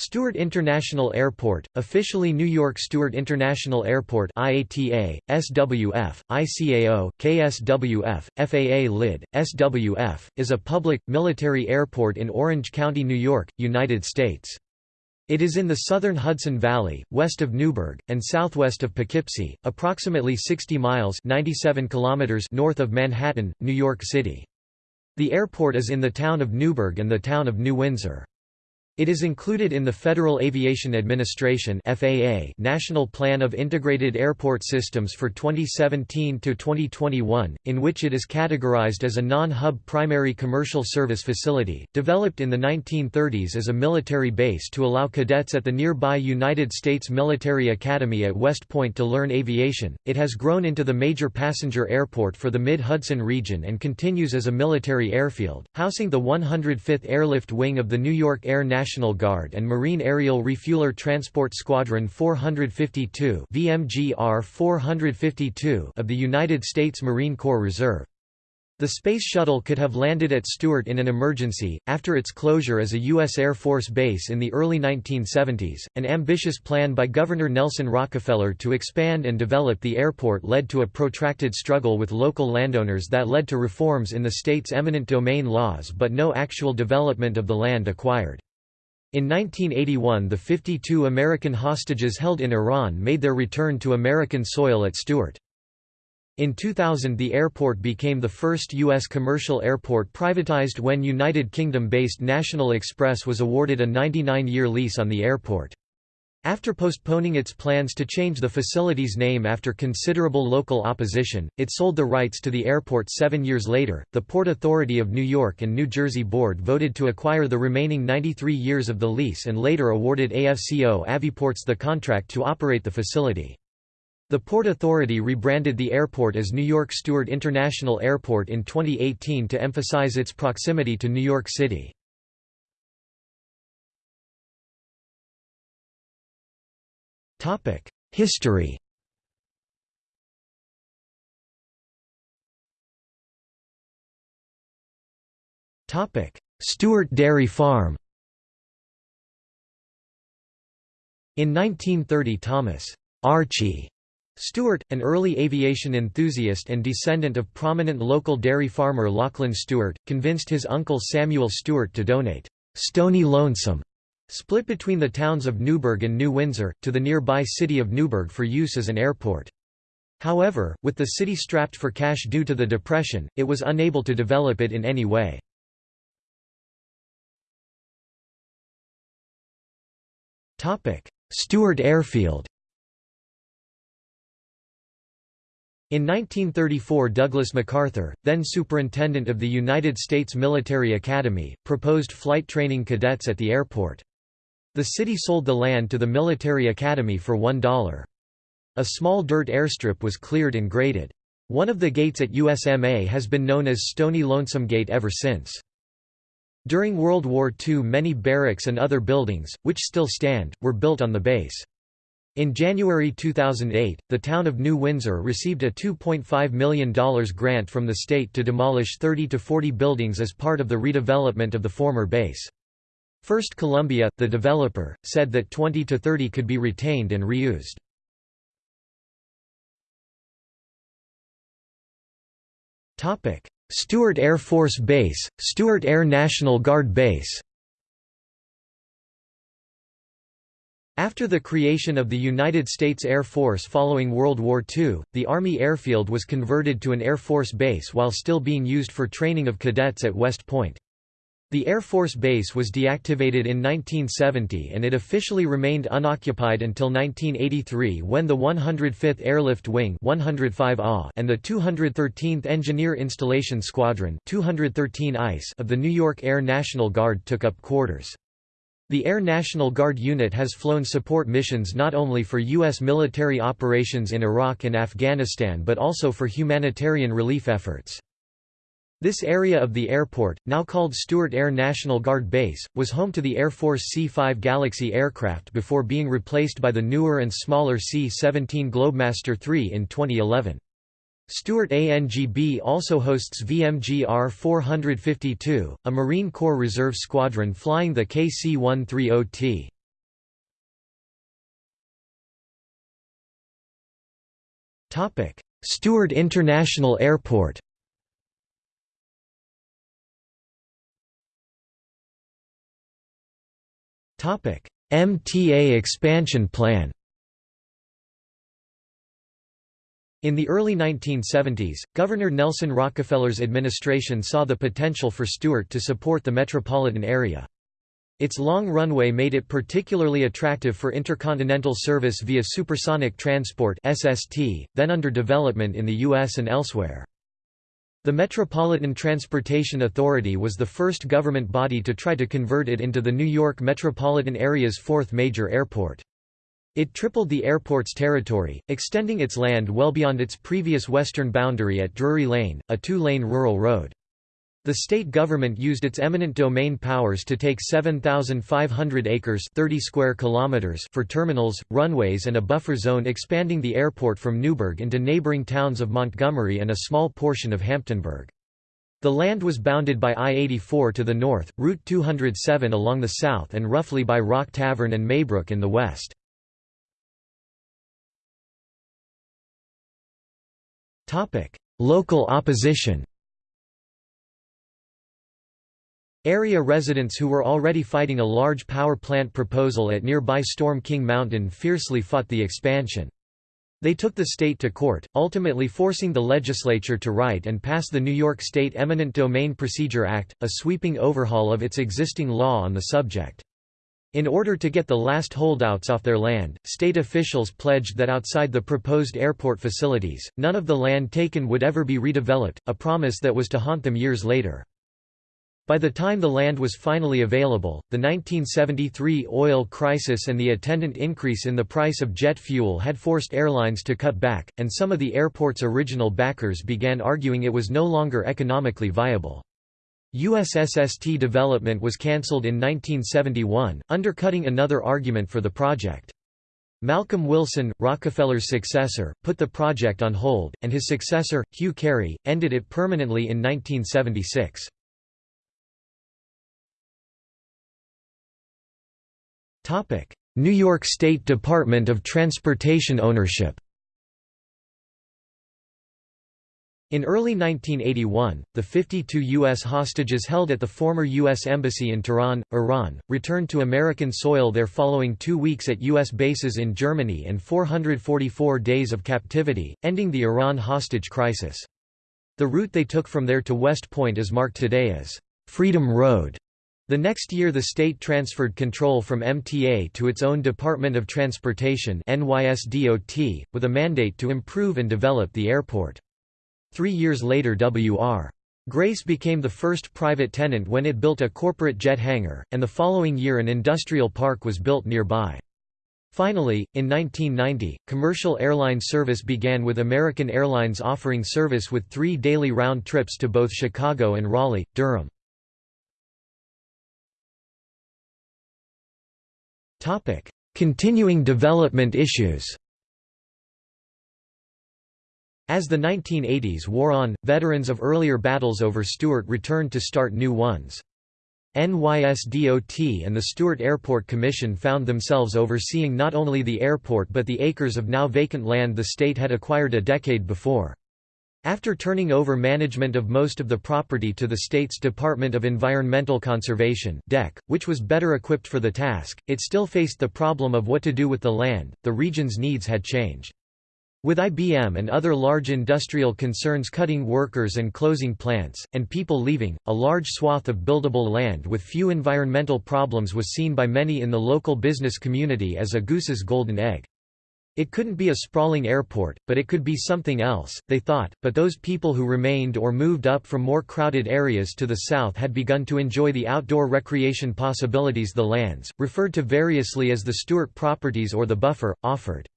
Stewart International Airport, officially New York Stewart International Airport IATA, SWF, ICAO, KSWF, FAA LID, SWF, is a public, military airport in Orange County, New York, United States. It is in the southern Hudson Valley, west of Newburgh, and southwest of Poughkeepsie, approximately 60 miles 97 kilometers north of Manhattan, New York City. The airport is in the town of Newburgh and the town of New Windsor. It is included in the Federal Aviation Administration (FAA) National Plan of Integrated Airport Systems for 2017 to 2021, in which it is categorized as a non-hub primary commercial service facility, developed in the 1930s as a military base to allow cadets at the nearby United States Military Academy at West Point to learn aviation. It has grown into the major passenger airport for the Mid-Hudson region and continues as a military airfield, housing the 105th Airlift Wing of the New York Air National National Guard and Marine Aerial Refueler Transport Squadron 452 VMGR 452 of the United States Marine Corps Reserve. The Space Shuttle could have landed at Stewart in an emergency, after its closure as a U.S. Air Force base in the early 1970s. An ambitious plan by Governor Nelson Rockefeller to expand and develop the airport led to a protracted struggle with local landowners that led to reforms in the state's eminent domain laws but no actual development of the land acquired. In 1981 the 52 American hostages held in Iran made their return to American soil at Stewart. In 2000 the airport became the first U.S. commercial airport privatized when United Kingdom-based National Express was awarded a 99-year lease on the airport. After postponing its plans to change the facility's name after considerable local opposition, it sold the rights to the airport seven years later. The Port Authority of New York and New Jersey Board voted to acquire the remaining 93 years of the lease and later awarded AFCO Aviports the contract to operate the facility. The Port Authority rebranded the airport as New York Stewart International Airport in 2018 to emphasize its proximity to New York City. History. Topic: Stewart Dairy Farm. In 1930 Thomas Archie Stewart, an early aviation enthusiast and descendant of prominent local dairy farmer Lachlan Stewart, convinced his uncle Samuel Stewart to donate Stony Lonesome split between the towns of Newburgh and New Windsor, to the nearby city of Newburgh for use as an airport. However, with the city strapped for cash due to the Depression, it was unable to develop it in any way. Stewart Airfield In 1934 Douglas MacArthur, then superintendent of the United States Military Academy, proposed flight training cadets at the airport. The city sold the land to the military academy for $1. A small dirt airstrip was cleared and graded. One of the gates at USMA has been known as Stony Lonesome Gate ever since. During World War II many barracks and other buildings, which still stand, were built on the base. In January 2008, the town of New Windsor received a $2.5 million grant from the state to demolish 30 to 40 buildings as part of the redevelopment of the former base. First Columbia, the developer, said that 20 to 30 could be retained and reused. Stewart Air Force Base, Stewart Air National Guard Base After the creation of the United States Air Force following World War II, the Army Airfield was converted to an Air Force base while still being used for training of cadets at West Point. The Air Force Base was deactivated in 1970 and it officially remained unoccupied until 1983 when the 105th Airlift Wing 105 and the 213th Engineer Installation Squadron 213 ICE of the New York Air National Guard took up quarters. The Air National Guard unit has flown support missions not only for U.S. military operations in Iraq and Afghanistan but also for humanitarian relief efforts. This area of the airport, now called Stewart Air National Guard Base, was home to the Air Force C-5 Galaxy aircraft before being replaced by the newer and smaller C-17 Globemaster III in 2011. Stewart ANGB also hosts VMGR 452, a Marine Corps Reserve squadron flying the KC-130T. Stewart International Airport MTA expansion plan In the early 1970s, Governor Nelson Rockefeller's administration saw the potential for Stewart to support the metropolitan area. Its long runway made it particularly attractive for intercontinental service via supersonic transport SST, then under development in the U.S. and elsewhere. The Metropolitan Transportation Authority was the first government body to try to convert it into the New York metropolitan area's fourth major airport. It tripled the airport's territory, extending its land well beyond its previous western boundary at Drury Lane, a two-lane rural road. The state government used its eminent domain powers to take 7,500 acres 30 square kilometers for terminals, runways and a buffer zone expanding the airport from Newburgh into neighboring towns of Montgomery and a small portion of Hamptonburgh. The land was bounded by I-84 to the north, Route 207 along the south and roughly by Rock Tavern and Maybrook in the west. Local opposition Area residents who were already fighting a large power plant proposal at nearby Storm King Mountain fiercely fought the expansion. They took the state to court, ultimately forcing the legislature to write and pass the New York State Eminent Domain Procedure Act, a sweeping overhaul of its existing law on the subject. In order to get the last holdouts off their land, state officials pledged that outside the proposed airport facilities, none of the land taken would ever be redeveloped, a promise that was to haunt them years later. By the time the land was finally available, the 1973 oil crisis and the attendant increase in the price of jet fuel had forced airlines to cut back, and some of the airport's original backers began arguing it was no longer economically viable. USSST development was cancelled in 1971, undercutting another argument for the project. Malcolm Wilson, Rockefeller's successor, put the project on hold, and his successor, Hugh Carey, ended it permanently in 1976. New York State Department of Transportation ownership In early 1981, the 52 U.S. hostages held at the former U.S. Embassy in Tehran, Iran, returned to American soil there following two weeks at U.S. bases in Germany and 444 days of captivity, ending the Iran hostage crisis. The route they took from there to West Point is marked today as Freedom Road. The next year the state transferred control from MTA to its own Department of Transportation NYSDOT, with a mandate to improve and develop the airport. Three years later W.R. Grace became the first private tenant when it built a corporate jet hangar, and the following year an industrial park was built nearby. Finally, in 1990, commercial airline service began with American Airlines offering service with three daily round trips to both Chicago and Raleigh, Durham. Continuing development issues as the 1980s wore on, veterans of earlier battles over Stewart returned to start new ones. NYSDOT and the Stewart Airport Commission found themselves overseeing not only the airport but the acres of now vacant land the state had acquired a decade before. After turning over management of most of the property to the state's Department of Environmental Conservation (DEC), which was better equipped for the task, it still faced the problem of what to do with the land. The region's needs had changed. With IBM and other large industrial concerns cutting workers and closing plants, and people leaving, a large swath of buildable land with few environmental problems was seen by many in the local business community as a goose's golden egg. It couldn't be a sprawling airport, but it could be something else, they thought, but those people who remained or moved up from more crowded areas to the south had begun to enjoy the outdoor recreation possibilities the lands, referred to variously as the Stewart properties or the buffer, offered.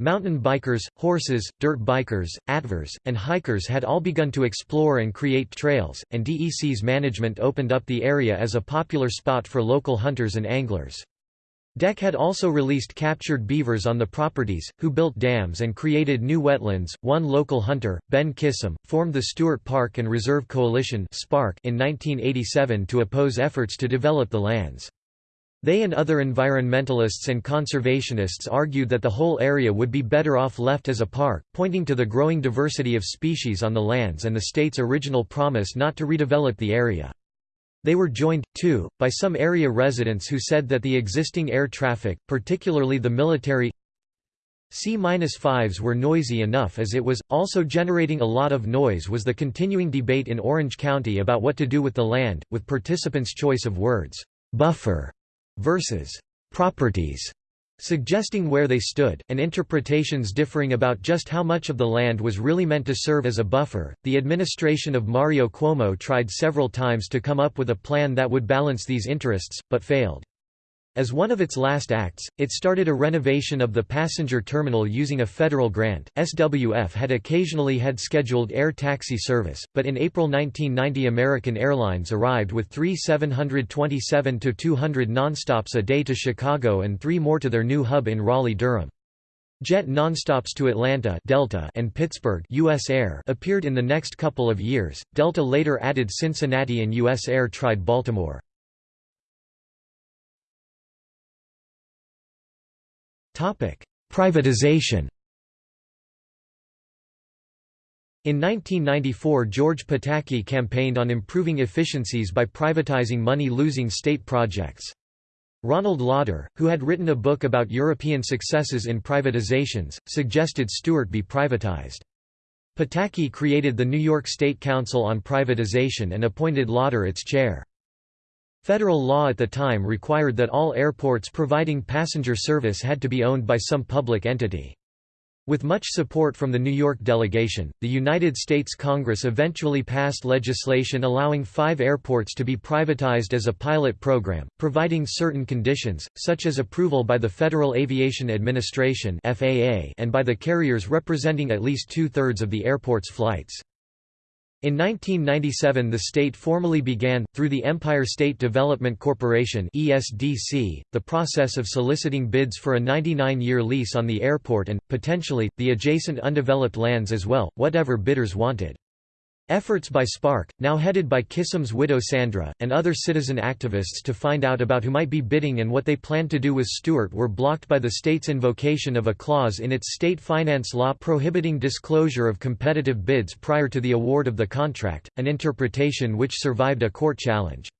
Mountain bikers, horses, dirt bikers, atvers, and hikers had all begun to explore and create trails, and DEC's management opened up the area as a popular spot for local hunters and anglers. DEC had also released captured beavers on the properties, who built dams and created new wetlands. One local hunter, Ben Kissam, formed the Stewart Park and Reserve Coalition in 1987 to oppose efforts to develop the lands. They and other environmentalists and conservationists argued that the whole area would be better off left as a park, pointing to the growing diversity of species on the lands and the state's original promise not to redevelop the area. They were joined, too, by some area residents who said that the existing air traffic, particularly the military C-5s were noisy enough as it was, also generating a lot of noise was the continuing debate in Orange County about what to do with the land, with participants' choice of words, "'buffer' versus "'properties' suggesting where they stood, and interpretations differing about just how much of the land was really meant to serve as a buffer. The administration of Mario Cuomo tried several times to come up with a plan that would balance these interests, but failed. As one of its last acts, it started a renovation of the passenger terminal using a federal grant. SWF had occasionally had scheduled air taxi service, but in April 1990 American Airlines arrived with three 727-200 nonstops a day to Chicago and three more to their new hub in Raleigh-Durham. Jet nonstops to Atlanta Delta and Pittsburgh US Air appeared in the next couple of years. Delta later added Cincinnati and US Air tried Baltimore. Privatization In 1994 George Pataki campaigned on improving efficiencies by privatizing money-losing state projects. Ronald Lauder, who had written a book about European successes in privatizations, suggested Stewart be privatized. Pataki created the New York State Council on Privatization and appointed Lauder its chair. Federal law at the time required that all airports providing passenger service had to be owned by some public entity. With much support from the New York delegation, the United States Congress eventually passed legislation allowing five airports to be privatized as a pilot program, providing certain conditions, such as approval by the Federal Aviation Administration and by the carriers representing at least two-thirds of the airport's flights. In 1997 the state formally began, through the Empire State Development Corporation the process of soliciting bids for a 99-year lease on the airport and, potentially, the adjacent undeveloped lands as well, whatever bidders wanted. Efforts by SPARC, now headed by Kissam's widow Sandra, and other citizen activists to find out about who might be bidding and what they planned to do with Stewart were blocked by the state's invocation of a clause in its state finance law prohibiting disclosure of competitive bids prior to the award of the contract, an interpretation which survived a court challenge.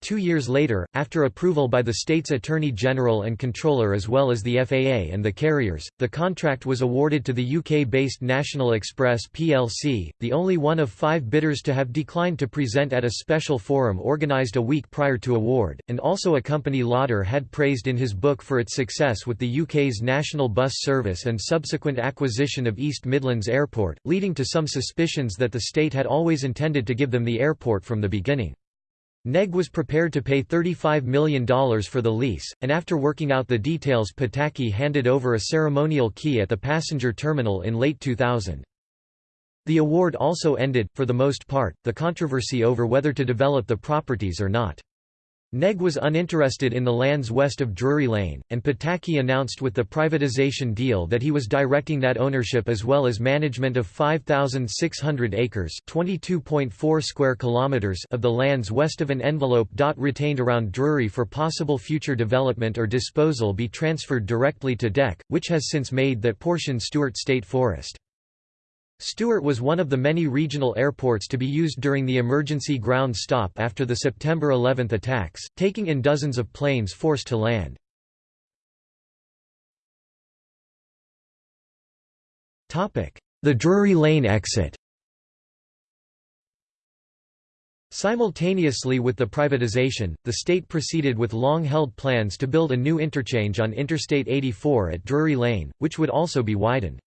Two years later, after approval by the state's Attorney General and Controller as well as the FAA and the carriers, the contract was awarded to the UK-based National Express plc, the only one of five bidders to have declined to present at a special forum organised a week prior to award, and also a company Lauder had praised in his book for its success with the UK's national bus service and subsequent acquisition of East Midlands Airport, leading to some suspicions that the state had always intended to give them the airport from the beginning. NEG was prepared to pay $35 million for the lease, and after working out the details Pataki handed over a ceremonial key at the passenger terminal in late 2000. The award also ended, for the most part, the controversy over whether to develop the properties or not. NEG was uninterested in the lands west of Drury Lane, and Pataki announced with the privatization deal that he was directing that ownership as well as management of 5,600 acres square kilometers of the lands west of an envelope. Retained around Drury for possible future development or disposal be transferred directly to DEC, which has since made that portion Stewart State Forest. Stewart was one of the many regional airports to be used during the emergency ground stop after the September 11 attacks, taking in dozens of planes forced to land. The Drury Lane exit Simultaneously with the privatization, the state proceeded with long-held plans to build a new interchange on Interstate 84 at Drury Lane, which would also be widened.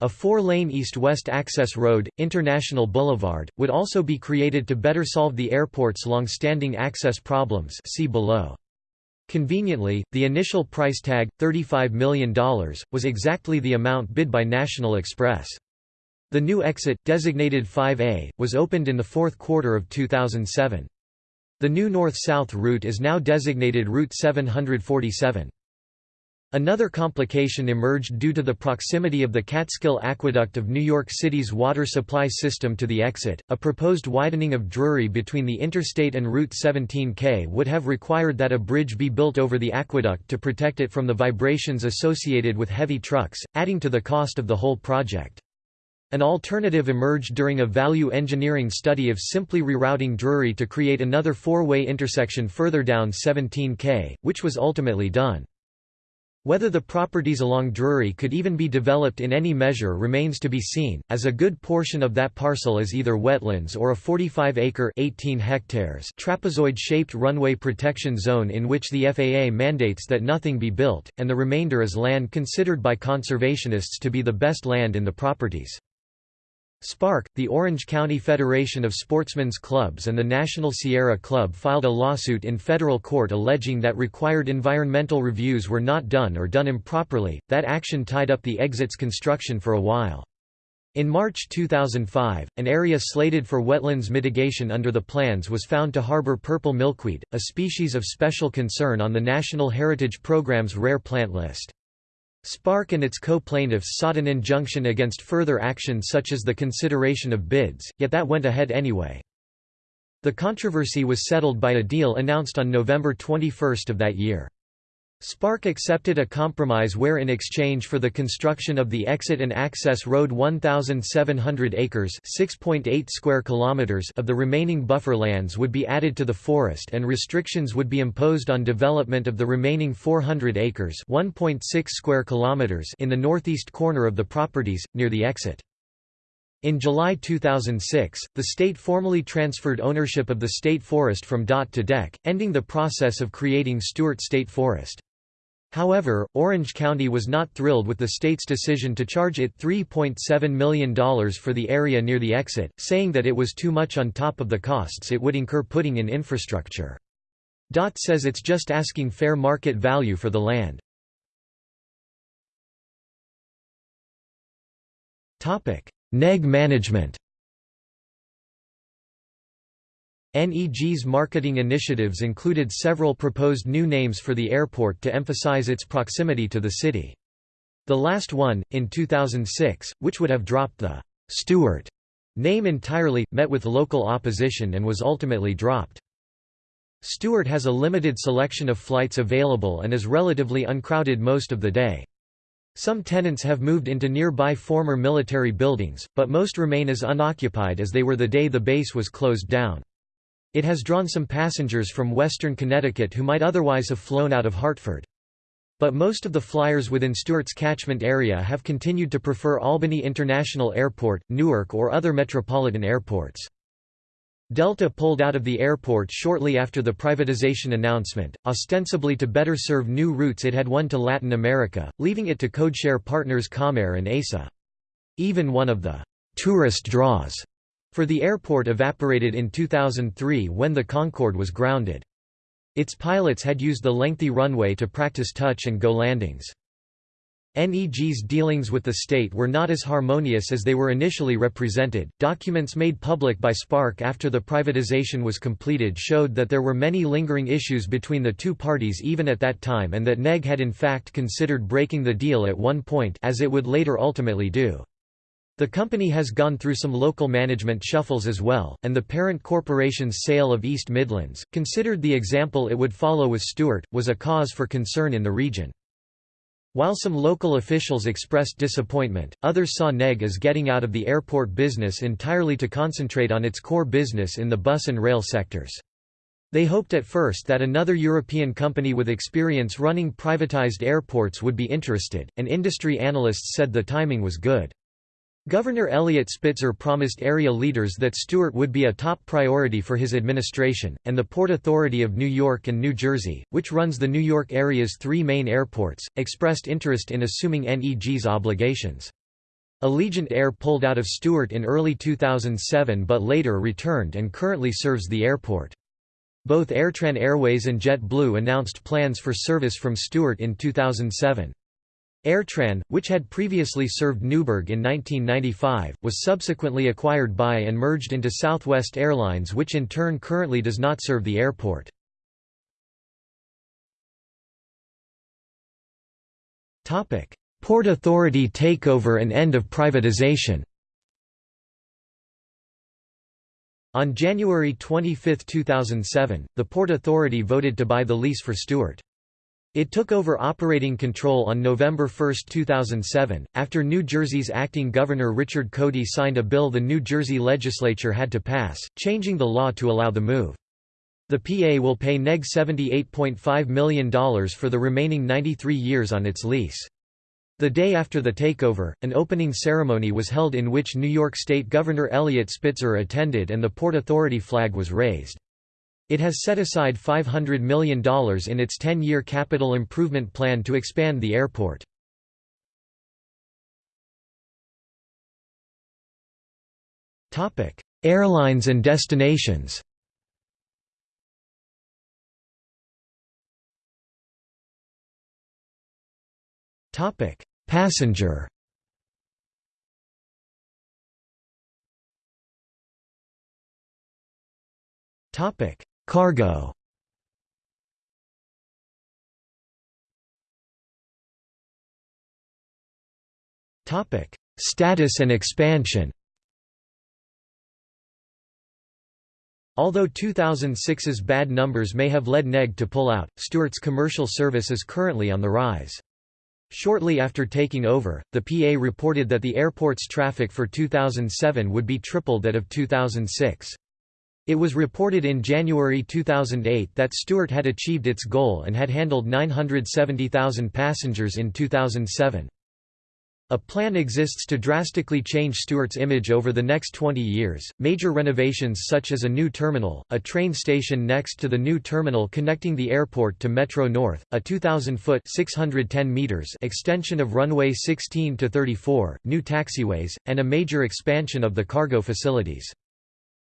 A four-lane east-west access road, International Boulevard, would also be created to better solve the airport's long-standing access problems see below. Conveniently, the initial price tag, $35 million, was exactly the amount bid by National Express. The new exit, designated 5A, was opened in the fourth quarter of 2007. The new north-south route is now designated Route 747. Another complication emerged due to the proximity of the Catskill Aqueduct of New York City's water supply system to the exit. A proposed widening of Drury between the interstate and Route 17K would have required that a bridge be built over the aqueduct to protect it from the vibrations associated with heavy trucks, adding to the cost of the whole project. An alternative emerged during a value engineering study of simply rerouting Drury to create another four-way intersection further down 17K, which was ultimately done. Whether the properties along Drury could even be developed in any measure remains to be seen, as a good portion of that parcel is either wetlands or a 45-acre trapezoid-shaped runway protection zone in which the FAA mandates that nothing be built, and the remainder is land considered by conservationists to be the best land in the properties. SPARC, the Orange County Federation of Sportsmen's Clubs and the National Sierra Club filed a lawsuit in federal court alleging that required environmental reviews were not done or done improperly. That action tied up the exit's construction for a while. In March 2005, an area slated for wetlands mitigation under the plans was found to harbor purple milkweed, a species of special concern on the National Heritage Program's rare plant list. SPARC and its co-plaintiffs sought an injunction against further action such as the consideration of bids, yet that went ahead anyway. The controversy was settled by a deal announced on November 21 of that year. SPARC accepted a compromise where in exchange for the construction of the exit and access road 1,700 acres square kilometers of the remaining buffer lands would be added to the forest and restrictions would be imposed on development of the remaining 400 acres 1.6 square kilometers in the northeast corner of the properties, near the exit. In July 2006, the state formally transferred ownership of the state forest from DOT to DEC, ending the process of creating Stewart State Forest. However, Orange County was not thrilled with the state's decision to charge it $3.7 million for the area near the exit, saying that it was too much on top of the costs it would incur putting in infrastructure. DOT says it's just asking fair market value for the land. NEG management NEG's marketing initiatives included several proposed new names for the airport to emphasize its proximity to the city. The last one, in 2006, which would have dropped the Stewart name entirely, met with local opposition and was ultimately dropped. Stewart has a limited selection of flights available and is relatively uncrowded most of the day. Some tenants have moved into nearby former military buildings, but most remain as unoccupied as they were the day the base was closed down. It has drawn some passengers from western Connecticut who might otherwise have flown out of Hartford. But most of the flyers within Stewart's catchment area have continued to prefer Albany International Airport, Newark or other metropolitan airports. Delta pulled out of the airport shortly after the privatization announcement, ostensibly to better serve new routes it had won to Latin America, leaving it to codeshare partners Comair and ASA. Even one of the tourist draws for the airport evaporated in 2003 when the Concorde was grounded. Its pilots had used the lengthy runway to practice touch-and-go landings. NEG's dealings with the state were not as harmonious as they were initially represented. Documents made public by SPARC after the privatization was completed showed that there were many lingering issues between the two parties even at that time and that NEG had in fact considered breaking the deal at one point as it would later ultimately do. The company has gone through some local management shuffles as well, and the parent corporation's sale of East Midlands, considered the example it would follow with Stewart, was a cause for concern in the region. While some local officials expressed disappointment, others saw NEG as getting out of the airport business entirely to concentrate on its core business in the bus and rail sectors. They hoped at first that another European company with experience running privatized airports would be interested, and industry analysts said the timing was good. Governor Eliot Spitzer promised area leaders that Stewart would be a top priority for his administration, and the Port Authority of New York and New Jersey, which runs the New York area's three main airports, expressed interest in assuming NEG's obligations. Allegiant Air pulled out of Stewart in early 2007 but later returned and currently serves the airport. Both Airtran Airways and JetBlue announced plans for service from Stewart in 2007. Airtran, which had previously served Newburgh in 1995, was subsequently acquired by and merged into Southwest Airlines which in turn currently does not serve the airport. Port Authority takeover and end of privatization On January 25, 2007, the Port Authority voted to buy the lease for Stewart. It took over operating control on November 1, 2007, after New Jersey's acting governor Richard Codey signed a bill the New Jersey legislature had to pass, changing the law to allow the move. The PA will pay NEG $78.5 million for the remaining 93 years on its lease. The day after the takeover, an opening ceremony was held in which New York State Governor Eliot Spitzer attended and the Port Authority flag was raised. It has set aside $500 million in its 10-year capital improvement plan to expand the airport. Airlines and destinations Topic: Passenger. Topic: Cargo. Topic: Status and expansion. Although 2006's bad numbers may have led NEG to pull out, Stewart's commercial service is currently on the rise. Shortly after taking over, the PA reported that the airport's traffic for 2007 would be triple that of 2006. It was reported in January 2008 that Stewart had achieved its goal and had handled 970,000 passengers in 2007. A plan exists to drastically change Stewart's image over the next 20 years. Major renovations such as a new terminal, a train station next to the new terminal connecting the airport to Metro North, a 2,000-foot (610 meters) extension of runway 16 to 34, new taxiways, and a major expansion of the cargo facilities.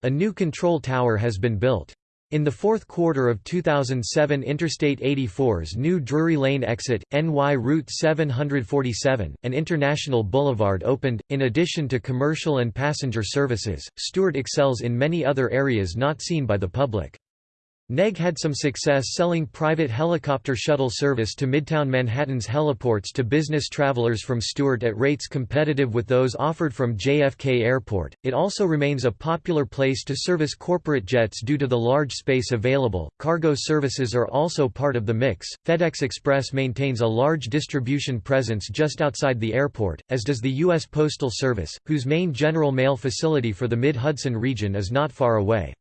A new control tower has been built. In the fourth quarter of 2007 Interstate 84's new Drury Lane exit, NY Route 747, an international boulevard opened. In addition to commercial and passenger services, Stewart excels in many other areas not seen by the public. NEG had some success selling private helicopter shuttle service to Midtown Manhattan's heliports to business travelers from Stewart at rates competitive with those offered from JFK Airport. It also remains a popular place to service corporate jets due to the large space available. Cargo services are also part of the mix. FedEx Express maintains a large distribution presence just outside the airport, as does the U.S. Postal Service, whose main general mail facility for the Mid Hudson region is not far away.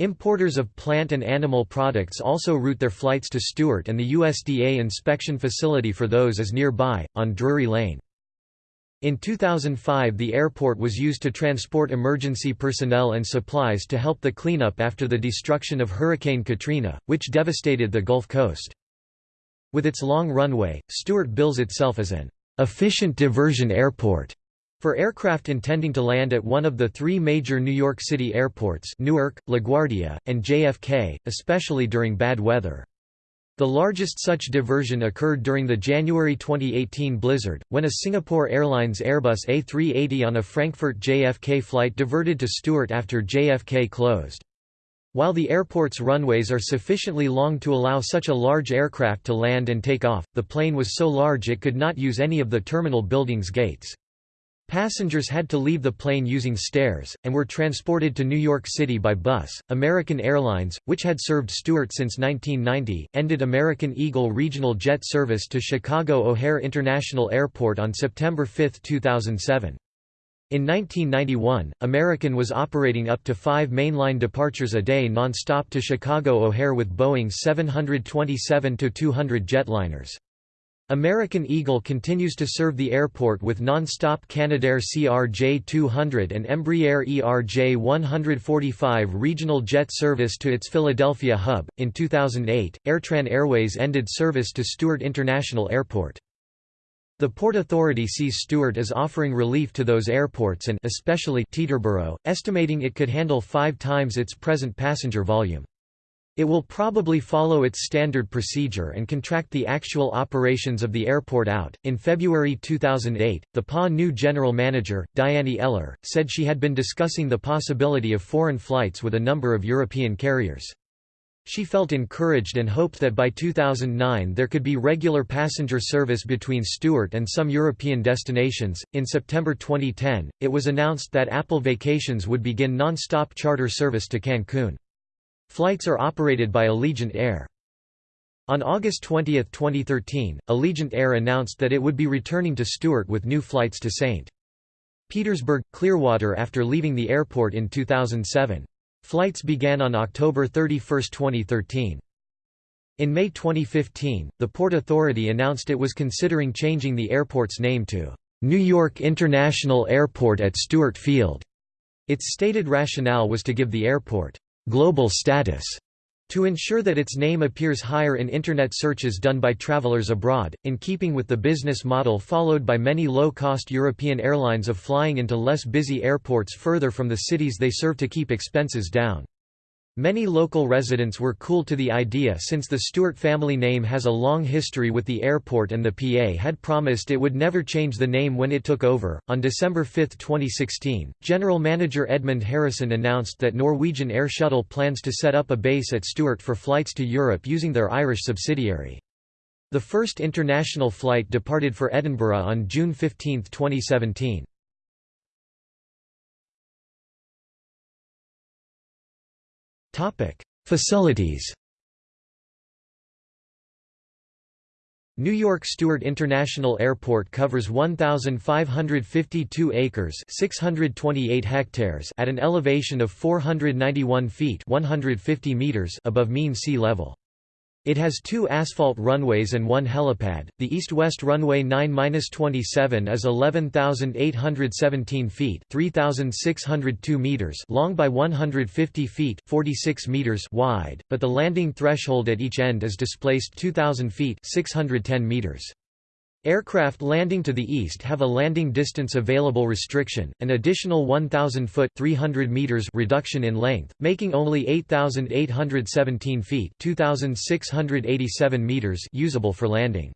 Importers of plant and animal products also route their flights to Stewart and the USDA inspection facility for those is nearby, on Drury Lane. In 2005 the airport was used to transport emergency personnel and supplies to help the cleanup after the destruction of Hurricane Katrina, which devastated the Gulf Coast. With its long runway, Stewart bills itself as an efficient diversion airport for aircraft intending to land at one of the three major New York City airports Newark, LaGuardia, and JFK, especially during bad weather. The largest such diversion occurred during the January 2018 blizzard, when a Singapore Airlines Airbus A380 on a Frankfurt JFK flight diverted to Stewart after JFK closed. While the airport's runways are sufficiently long to allow such a large aircraft to land and take off, the plane was so large it could not use any of the terminal building's gates. Passengers had to leave the plane using stairs, and were transported to New York City by bus. American Airlines, which had served Stewart since 1990, ended American Eagle regional jet service to Chicago O'Hare International Airport on September 5, 2007. In 1991, American was operating up to five mainline departures a day non-stop to Chicago O'Hare with Boeing 727-200 jetliners. American Eagle continues to serve the airport with non-stop Canadair CRJ-200 and Embraer ERJ-145 regional jet service to its Philadelphia hub. In 2008, Airtran Airways ended service to Stewart International Airport. The Port Authority sees Stewart as offering relief to those airports and especially Teterboro, estimating it could handle five times its present passenger volume. It will probably follow its standard procedure and contract the actual operations of the airport out. In February 2008, the PA new general manager, Diane Eller, said she had been discussing the possibility of foreign flights with a number of European carriers. She felt encouraged and hoped that by 2009 there could be regular passenger service between Stewart and some European destinations. In September 2010, it was announced that Apple Vacations would begin non-stop charter service to Cancun. Flights are operated by Allegiant Air. On August 20, 2013, Allegiant Air announced that it would be returning to Stewart with new flights to St. Petersburg, Clearwater after leaving the airport in 2007. Flights began on October 31, 2013. In May 2015, the Port Authority announced it was considering changing the airport's name to New York International Airport at Stewart Field. Its stated rationale was to give the airport global status to ensure that its name appears higher in Internet searches done by travelers abroad, in keeping with the business model followed by many low-cost European airlines of flying into less busy airports further from the cities they serve to keep expenses down. Many local residents were cool to the idea since the Stewart family name has a long history with the airport and the PA had promised it would never change the name when it took over. On December 5, 2016, General Manager Edmund Harrison announced that Norwegian Air Shuttle plans to set up a base at Stewart for flights to Europe using their Irish subsidiary. The first international flight departed for Edinburgh on June 15, 2017. Facilities New York Stewart International Airport covers 1552 acres, 628 hectares at an elevation of 491 feet, 150 meters above mean sea level. It has two asphalt runways and one helipad. The east-west runway 9-27 is 11,817 feet (3,602 meters) long by 150 feet (46 meters) wide, but the landing threshold at each end is displaced 2,000 feet (610 meters). Aircraft landing to the east have a landing distance available restriction, an additional 1,000 foot 300 meters reduction in length, making only 8,817 feet 2,687 meters usable for landing.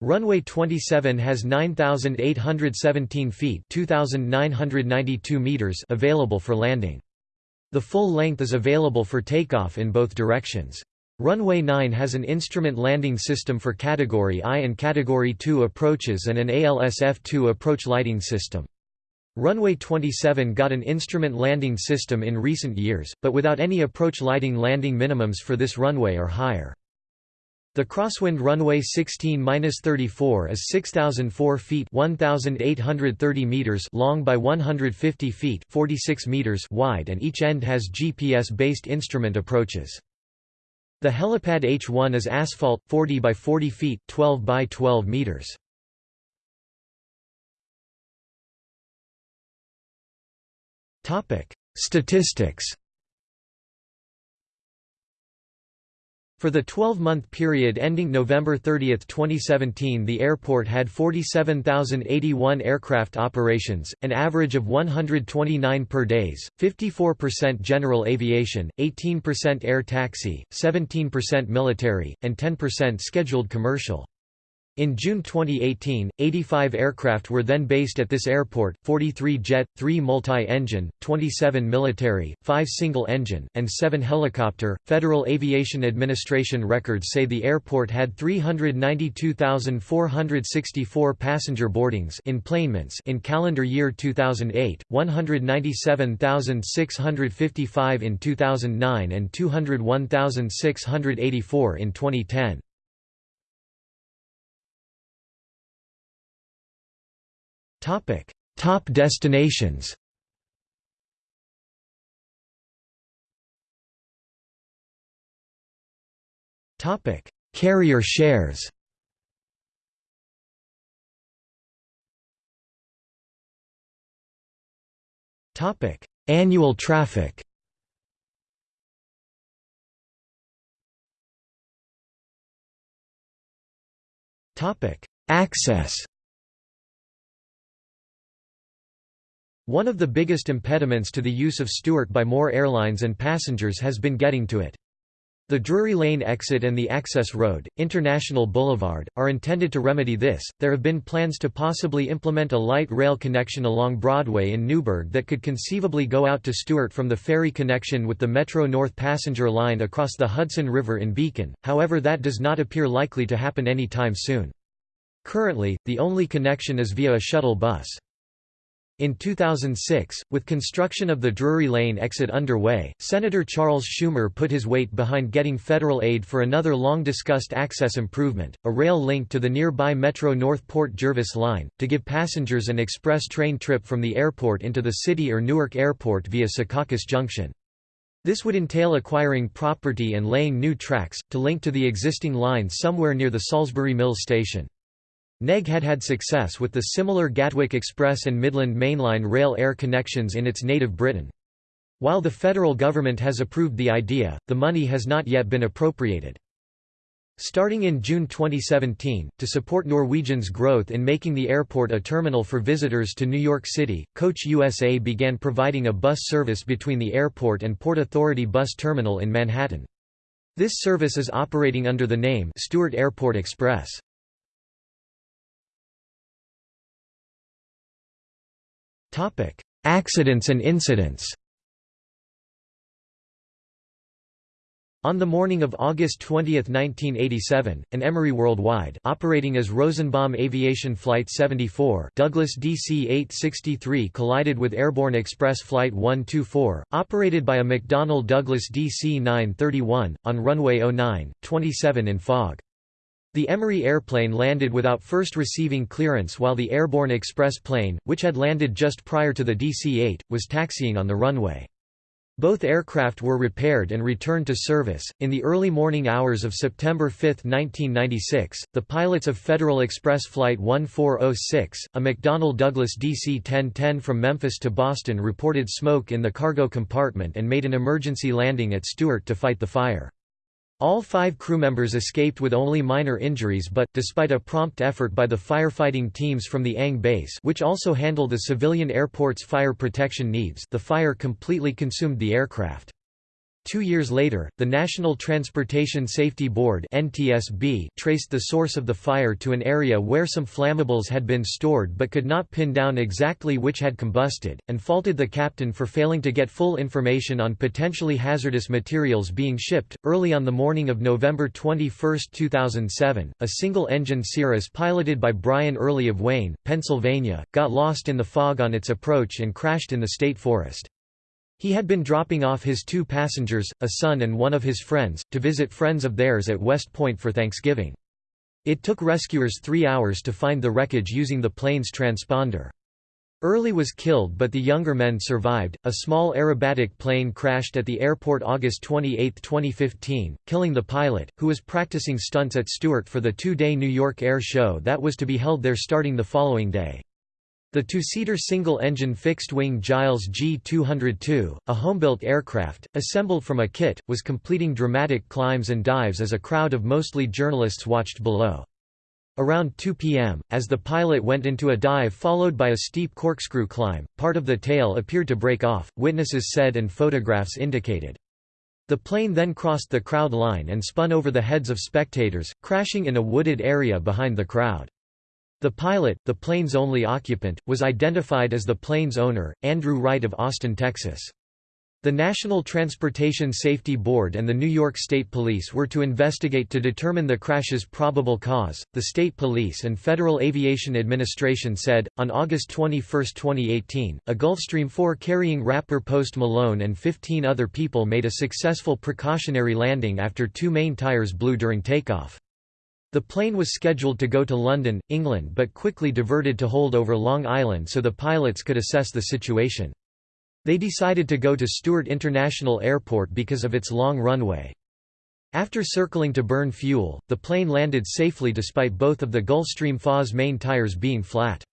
Runway 27 has 9,817 feet 2,992 meters available for landing. The full length is available for takeoff in both directions. Runway 9 has an instrument landing system for Category I and Category II approaches and an ALSF-2 approach lighting system. Runway 27 got an instrument landing system in recent years, but without any approach lighting landing minimums for this runway are higher. The crosswind runway 16-34 is 6004 feet 1830 meters long by 150 feet 46 meters wide and each end has GPS-based instrument approaches. The helipad H1 is asphalt, 40 by 40 feet 12 by 12 meters. Statistics For the 12-month period ending November 30, 2017 the airport had 47,081 aircraft operations, an average of 129 per days, 54% general aviation, 18% air taxi, 17% military, and 10% scheduled commercial. In June 2018, 85 aircraft were then based at this airport, 43 jet, 3 multi-engine, 27 military, 5 single-engine, and 7 helicopter. Federal Aviation Administration records say the airport had 392,464 passenger boardings enplanements in calendar year 2008, 197,655 in 2009 and 201,684 in 2010. Topic: Top destinations. Topic: Carrier shares. Topic: Annual traffic. Topic: Access. One of the biggest impediments to the use of Stewart by more airlines and passengers has been getting to it. The Drury Lane exit and the access road, International Boulevard, are intended to remedy this. There have been plans to possibly implement a light rail connection along Broadway in Newburgh that could conceivably go out to Stewart from the ferry connection with the Metro North passenger line across the Hudson River in Beacon, however, that does not appear likely to happen any time soon. Currently, the only connection is via a shuttle bus. In 2006, with construction of the Drury Lane exit underway, Senator Charles Schumer put his weight behind getting federal aid for another long-discussed access improvement, a rail link to the nearby Metro North Port Jervis line, to give passengers an express train trip from the airport into the city or Newark Airport via Secaucus Junction. This would entail acquiring property and laying new tracks, to link to the existing line somewhere near the Salisbury Mills station. NEG had had success with the similar Gatwick Express and Midland Mainline rail air connections in its native Britain. While the federal government has approved the idea, the money has not yet been appropriated. Starting in June 2017, to support Norwegian's growth in making the airport a terminal for visitors to New York City, Coach USA began providing a bus service between the airport and Port Authority Bus Terminal in Manhattan. This service is operating under the name Stewart Airport Express. Accidents and incidents On the morning of August 20, 1987, an Emery Worldwide operating as Rosenbaum Aviation Flight 74 Douglas DC-863 collided with Airborne Express Flight 124, operated by a McDonnell Douglas DC-931, on runway 09, 27 in fog. The Emery airplane landed without first receiving clearance while the Airborne Express plane, which had landed just prior to the DC-8, was taxiing on the runway. Both aircraft were repaired and returned to service. In the early morning hours of September 5, 1996, the pilots of Federal Express Flight 1406, a McDonnell Douglas DC 1010 from Memphis to Boston, reported smoke in the cargo compartment and made an emergency landing at Stewart to fight the fire. All five crew members escaped with only minor injuries but, despite a prompt effort by the firefighting teams from the Ang base which also handle the civilian airport's fire protection needs the fire completely consumed the aircraft. Two years later, the National Transportation Safety Board (NTSB) traced the source of the fire to an area where some flammables had been stored but could not pin down exactly which had combusted, and faulted the captain for failing to get full information on potentially hazardous materials being shipped. Early on the morning of November 21, 2007, a single-engine Cirrus piloted by Brian Early of Wayne, Pennsylvania, got lost in the fog on its approach and crashed in the state forest. He had been dropping off his two passengers, a son and one of his friends, to visit friends of theirs at West Point for Thanksgiving. It took rescuers three hours to find the wreckage using the plane's transponder. Early was killed but the younger men survived. A small aerobatic plane crashed at the airport August 28, 2015, killing the pilot, who was practicing stunts at Stewart for the two-day New York Air Show that was to be held there starting the following day. The two-seater single-engine fixed-wing Giles G202, a homebuilt aircraft, assembled from a kit, was completing dramatic climbs and dives as a crowd of mostly journalists watched below. Around 2 p.m., as the pilot went into a dive followed by a steep corkscrew climb, part of the tail appeared to break off, witnesses said and photographs indicated. The plane then crossed the crowd line and spun over the heads of spectators, crashing in a wooded area behind the crowd. The pilot, the plane's only occupant, was identified as the plane's owner, Andrew Wright of Austin, Texas. The National Transportation Safety Board and the New York State Police were to investigate to determine the crash's probable cause. The State Police and Federal Aviation Administration said, on August 21, 2018, a Gulfstream 4 carrying rapper Post Malone and 15 other people made a successful precautionary landing after two main tires blew during takeoff. The plane was scheduled to go to London, England but quickly diverted to hold over Long Island so the pilots could assess the situation. They decided to go to Stewart International Airport because of its long runway. After circling to burn fuel, the plane landed safely despite both of the Gulfstream FA's main tires being flat.